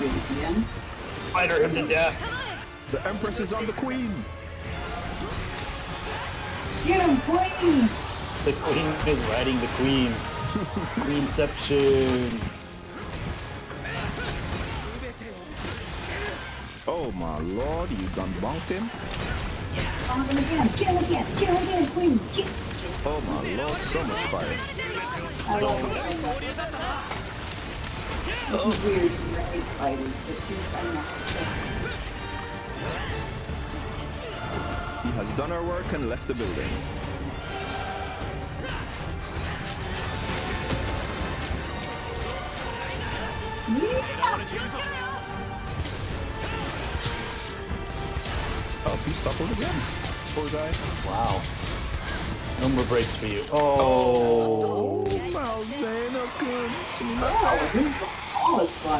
did it again. Fighter him to death. The Empress is on the Queen. Get him, Queen! The queen is riding the queen. Queenception. Oh my lord, you done bonked him? On him again! Kill him again! Kill him again, Queen! Kill Oh my lord, so much fire. I love it. This is weird, these are hate fighters, but she's I'm not. He has done our work and left the building. Oh, he stumbled again. Poor guy. Wow. No more breaks for you. Oh. Malzeno kun. Oh, is fun.